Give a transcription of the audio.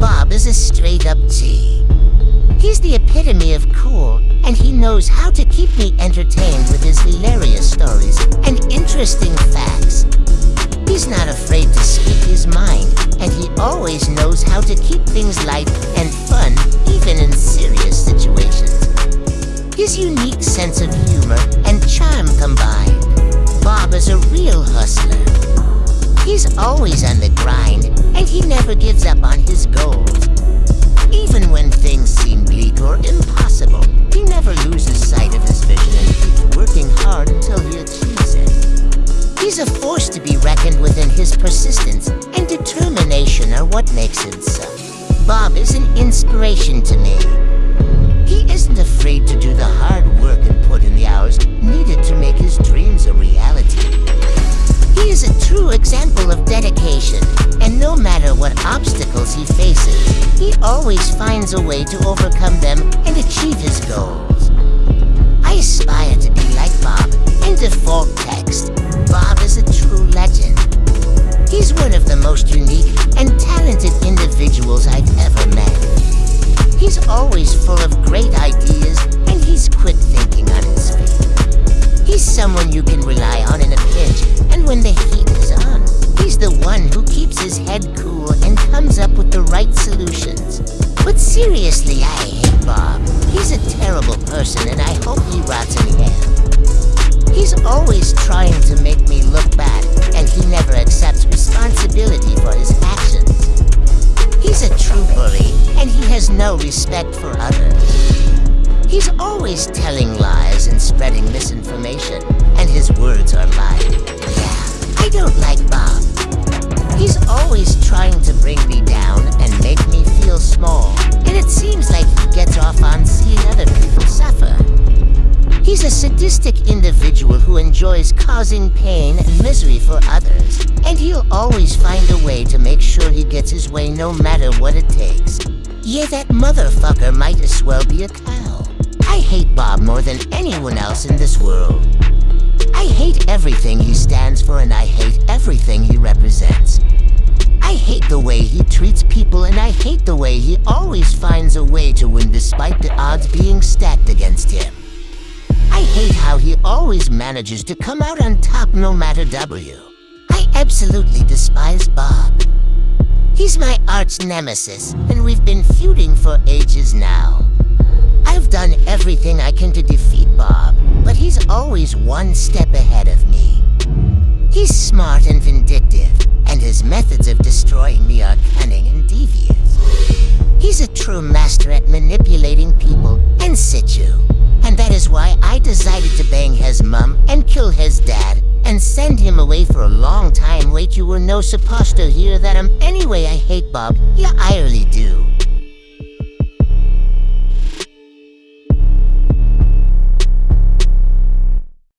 Bob is a straight-up G. He's the epitome of cool, and he knows how to keep me entertained with his hilarious stories and interesting facts. He's not afraid to speak his mind, and he always knows how to keep things light and fun, even in serious situations. His unique sense of humor and charm combined, Bob is a real hustler. He's always on the grind, and he never gives up on his goals. Even when things seem bleak or impossible, he never loses sight of his vision and keeps working hard until he achieves it. He's a force to be reckoned with and his persistence and determination are what makes him so. Bob is an inspiration to me. He isn't afraid to do the hard work and no matter what obstacles he faces, he always finds a way to overcome them and achieve his goals. I aspire to be like Bob. In default text, Bob is a true legend. He's one of the most unique and talented individuals I've ever met. He's always full of great ideas, and he's quick thinking on his feet. He's someone you can rely on in a pinch, and when the heat is on, he's the one who keeps his head cool and comes up with the right solutions. But seriously, I hate Bob. He's a terrible person, and I hope he rots in hell. He's always trying to make me look bad, and he never accepts responsibility for his actions. He's a true bully, and he has no respect for others. He's always telling lies and spreading misinformation, and his words are lying. Sadistic individual who enjoys causing pain and misery for others, and he'll always find a way to make sure he gets his way no matter what it takes. Yeah, that motherfucker might as well be a cow. I hate Bob more than anyone else in this world. I hate everything he stands for and I hate everything he represents. I hate the way he treats people and I hate the way he always finds a way to win despite the odds being stacked against him. I hate how he always manages to come out on top no matter W. I absolutely despise Bob. He's my arch nemesis, and we've been feuding for ages now. I've done everything I can to defeat Bob, but he's always one step ahead of me. He's smart and vindictive, and his methods of destroying me are cunning and devious. He's a true master at manipulating people in and kill his dad and send him away for a long time. Wait, you were no supposed to hear that I'm anyway I hate Bob. Yeah, I really do.